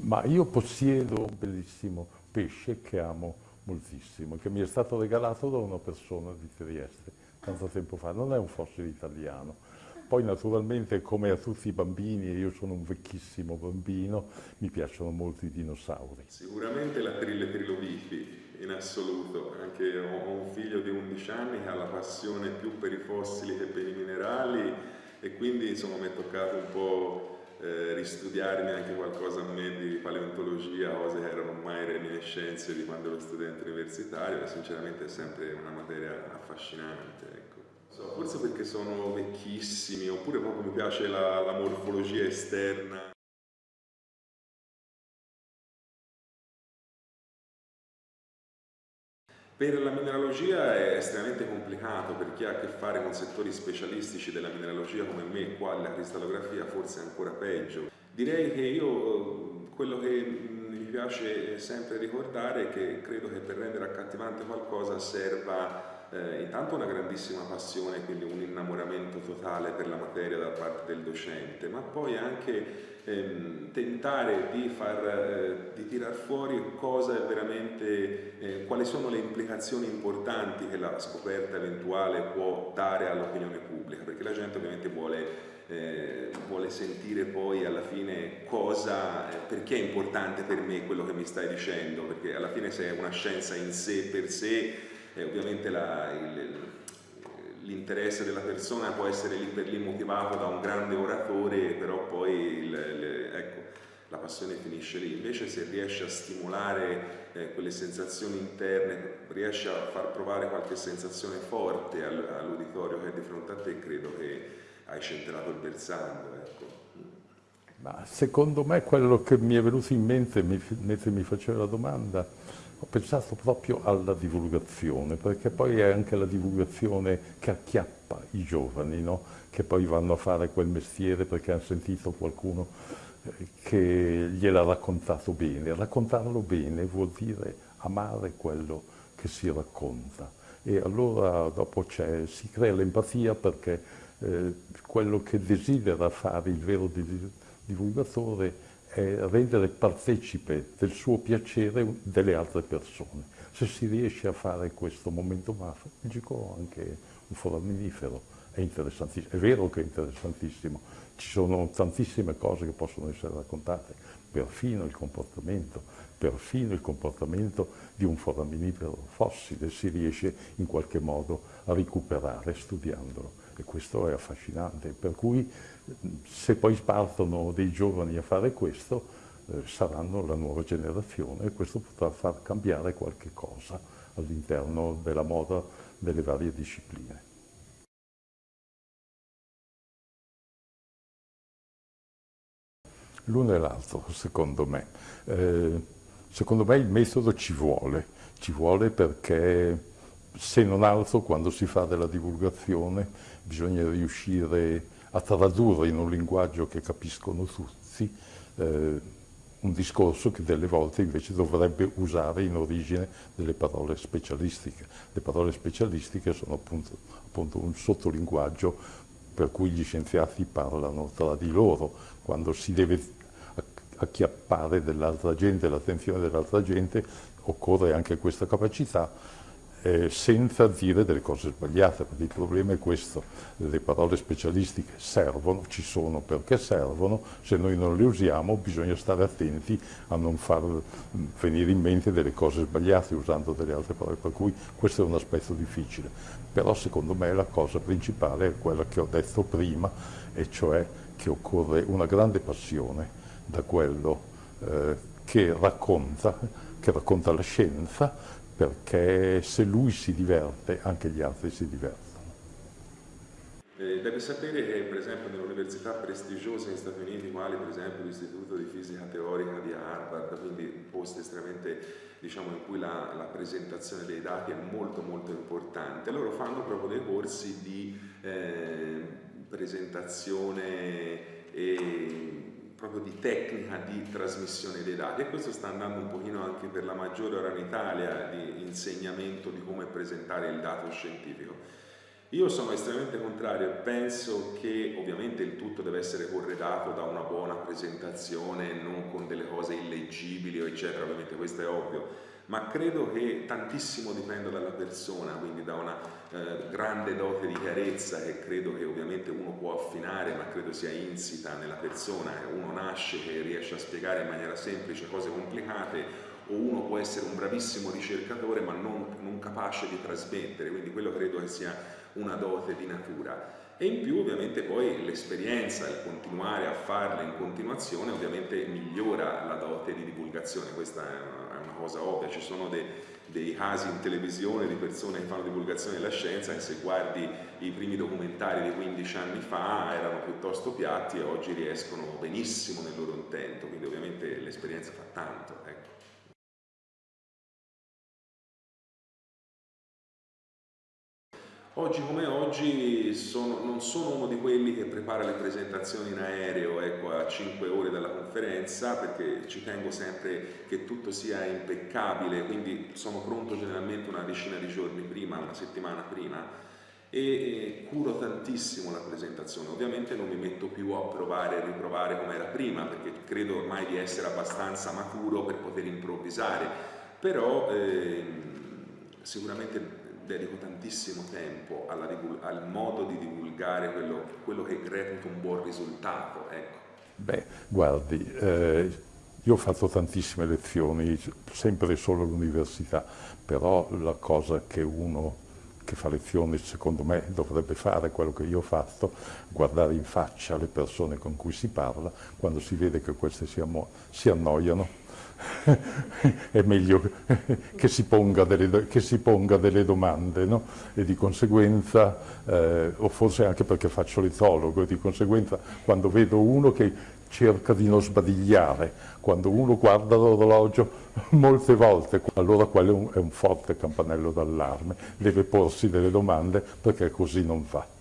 Ma io possiedo un bellissimo pesce che amo moltissimo, che mi è stato regalato da una persona di Trieste tanto tempo fa, non è un fossile italiano. Poi naturalmente come a tutti i bambini, io sono un vecchissimo bambino, mi piacciono molto i dinosauri. Sicuramente la Trille Trilobifi, in assoluto, anche ho un figlio di 11 anni che ha la passione più per i fossili che per i minerali e quindi insomma mi è toccato un po' eh, ristudiarmi anche qualcosa a me di paleontologia, cose che erano mai reminiscenze di quando ero studente universitario e sinceramente è sempre una materia affascinante. Ecco. So, forse perché sono vecchissimi oppure proprio mi piace la, la morfologia esterna. Per la mineralogia è estremamente complicato per chi ha a che fare con settori specialistici della mineralogia come me, qua la cristallografia forse è ancora peggio. Direi che io quello che mi piace sempre ricordare è che credo che per rendere accattivante qualcosa serva eh, intanto una grandissima passione, quindi un innamoramento totale per la materia da parte del docente, ma poi anche ehm, tentare di, far, eh, di tirar fuori cosa è veramente, eh, quali sono le implicazioni importanti che la scoperta eventuale può dare all'opinione pubblica, perché la gente ovviamente vuole eh, vuole sentire poi alla fine cosa, eh, perché è importante per me quello che mi stai dicendo, perché alla fine se è una scienza in sé per sé e ovviamente l'interesse della persona può essere lì per lì motivato da un grande oratore, però poi il, il, ecco, la passione finisce lì. Invece se riesce a stimolare eh, quelle sensazioni interne, riesce a far provare qualche sensazione forte all'uditorio che è di fronte a te, credo che hai centrato il bersaglio. Ecco. Ma secondo me quello che mi è venuto in mente mentre mi faceva la domanda ho pensato proprio alla divulgazione, perché poi è anche la divulgazione che acchiappa i giovani, no? che poi vanno a fare quel mestiere perché hanno sentito qualcuno eh, che gliel'ha raccontato bene. Raccontarlo bene vuol dire amare quello che si racconta e allora dopo si crea l'empatia perché eh, quello che desidera fare il vero divulgatore è rendere partecipe del suo piacere delle altre persone. Se si riesce a fare questo momento magico, anche un foraminifero è interessantissimo. È vero che è interessantissimo, ci sono tantissime cose che possono essere raccontate, perfino il comportamento, perfino il comportamento di un foraminifero fossile si riesce in qualche modo a recuperare studiandolo e questo è affascinante, per cui se poi partono dei giovani a fare questo eh, saranno la nuova generazione e questo potrà far cambiare qualche cosa all'interno della moda delle varie discipline. L'uno e l'altro, secondo me. Eh, secondo me il metodo ci vuole, ci vuole perché se non altro quando si fa della divulgazione bisogna riuscire a tradurre in un linguaggio che capiscono tutti eh, un discorso che delle volte invece dovrebbe usare in origine delle parole specialistiche. Le parole specialistiche sono appunto, appunto un sottolinguaggio per cui gli scienziati parlano tra di loro, quando si deve acchiappare dell'altra gente, l'attenzione dell'altra gente, occorre anche questa capacità eh, senza dire delle cose sbagliate, perché il problema è questo, le parole specialistiche servono, ci sono perché servono, se noi non le usiamo bisogna stare attenti a non far mm, venire in mente delle cose sbagliate usando delle altre parole, per cui questo è un aspetto difficile. Però secondo me la cosa principale è quella che ho detto prima, e cioè che occorre una grande passione da quello eh, che racconta, che racconta la scienza, perché se lui si diverte anche gli altri si divertono. Eh, deve sapere che per esempio nelle università prestigiose negli Stati Uniti, quali per esempio l'Istituto di Fisica Teorica di Harvard, quindi posti estremamente diciamo, in cui la, la, presentazione dei dati è molto molto importante, loro fanno proprio dei corsi di eh, presentazione e proprio di tecnica di trasmissione dei dati e questo sta andando un pochino anche per la maggiore ora in Italia di insegnamento di come presentare il dato scientifico. Io sono estremamente contrario. E penso che ovviamente il tutto deve essere corredato da una buona presentazione, non con delle cose illeggibili eccetera, ovviamente questo è ovvio, ma credo che tantissimo dipenda dalla persona, quindi da una eh, grande dote di chiarezza che credo che ovviamente uno può affinare, ma credo sia insita nella persona, uno nasce che riesce a spiegare in maniera semplice cose complicate o uno può essere un bravissimo ricercatore ma non, non capace di trasmettere, quindi quello credo che sia una dote di natura. E in più ovviamente poi l'esperienza, il continuare a farla in continuazione ovviamente migliora la dote di divulgazione, questa è una cosa ovvia, ci sono dei, dei casi in televisione di persone che fanno divulgazione della scienza e se guardi i primi documentari di 15 anni fa erano piuttosto piatti e oggi riescono benissimo nel loro intento, quindi ovviamente l'esperienza fa tanto. Ecco. Oggi come oggi sono, non sono uno di quelli che prepara le presentazioni in aereo ecco, a 5 ore dalla conferenza perché ci tengo sempre che tutto sia impeccabile, quindi sono pronto generalmente una decina di giorni prima, una settimana prima e curo tantissimo la presentazione. Ovviamente non mi metto più a provare e riprovare come era prima perché credo ormai di essere abbastanza maturo per poter improvvisare, però eh, sicuramente dedico tantissimo tempo al modo di divulgare quello, quello, che reputo un buon risultato. Ecco. Beh, guardi, eh, io ho fatto tantissime lezioni, sempre solo all'università, però la cosa che uno che fa lezioni secondo me dovrebbe fare quello che io ho fatto, guardare in faccia le persone con cui si parla, quando si vede che queste si, si annoiano, è meglio che si ponga delle, si ponga delle domande no? e di conseguenza, eh, o forse anche perché faccio l'etologo, e di conseguenza quando vedo uno che cerca di non sbadigliare, quando uno guarda l'orologio molte volte, allora quello è un, forte campanello d'allarme, deve porsi delle domande perché così non va.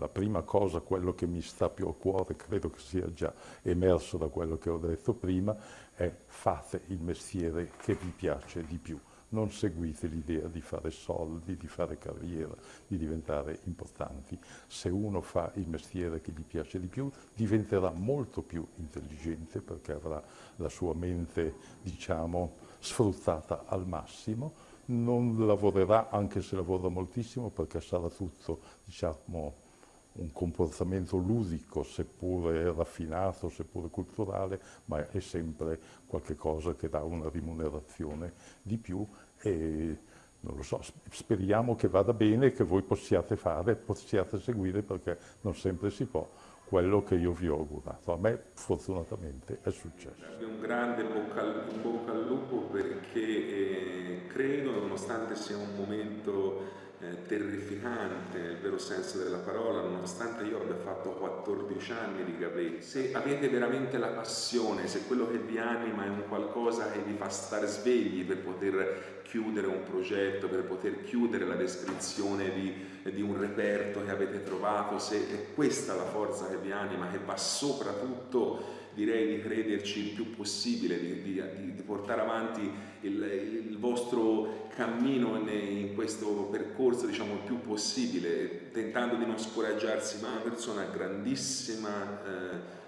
La prima cosa, quello che mi sta più a cuore, credo che sia già emerso da quello che ho detto prima, è fate il mestiere che vi piace di più. Non seguite l'idea di fare soldi, di fare carriera, di diventare importanti. Se uno fa il mestiere che gli piace di più, diventerà molto più intelligente perché avrà la sua mente, diciamo, sfruttata al massimo, non lavorerà, anche se lavora moltissimo, perché sarà tutto, diciamo, un comportamento ludico, seppure raffinato, seppure culturale, ma è sempre qualcosa che dà una rimunerazione di più e non lo so, speriamo che vada bene, che voi possiate fare, possiate seguire perché non sempre si può quello che io vi ho augurato. A me fortunatamente è successo. Un grande bocca al, bocca al lupo perché eh, credo, nonostante sia un momento eh, terrificante nel vero senso della parola, nonostante io abbia fatto 14 anni di gavetti. Se avete veramente la passione, se quello che vi anima è un qualcosa che vi fa stare svegli per poter chiudere un progetto, per poter chiudere la descrizione di, di un reperto che avete trovato, se è questa la forza che vi anima, che va soprattutto direi di crederci il più possibile, di, di, di portare avanti il, il, vostro cammino in questo percorso diciamo, il più possibile, tentando di non scoraggiarsi, ma una persona grandissima,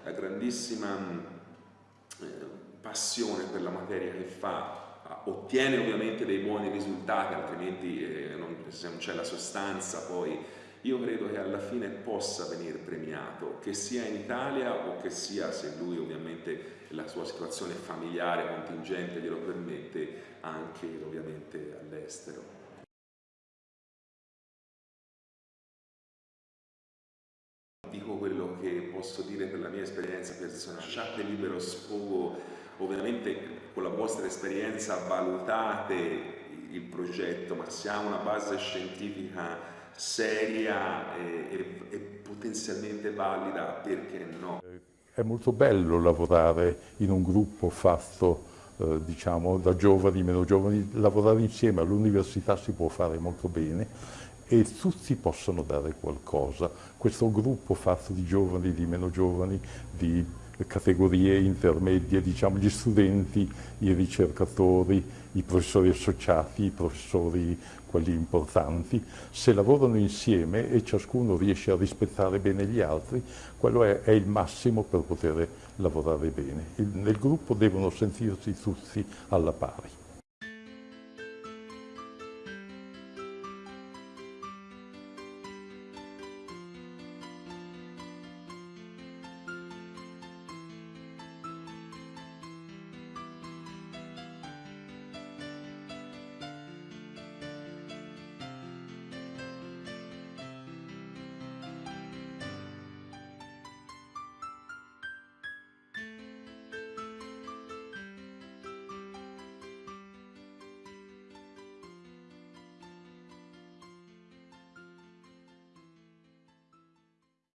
eh, grandissima eh, passione per la materia che fa, ottiene ovviamente dei buoni risultati, altrimenti eh, non, se non c'è la sostanza poi io credo che alla fine possa venire premiato, che sia in Italia o che sia, se lui ovviamente la sua situazione familiare, contingente glielo permette, anche ovviamente all'estero. Dico quello che posso dire per la mia esperienza personale, lasciate libero sfogo, ovviamente con la vostra esperienza valutate il progetto, ma ha una base scientifica seria e, e, e potenzialmente valida, perché no? È molto bello lavorare in un gruppo fatto eh, diciamo, da giovani, meno giovani, lavorare insieme all'università si può fare molto bene e tutti possono dare qualcosa. Questo gruppo fatto di giovani, di meno giovani, di categorie intermedie, diciamo gli studenti, i ricercatori, i professori associati, i professori quelli importanti, se lavorano insieme e ciascuno riesce a rispettare bene gli altri, quello è, è il massimo per poter lavorare bene. Il, nel gruppo devono sentirsi tutti alla pari.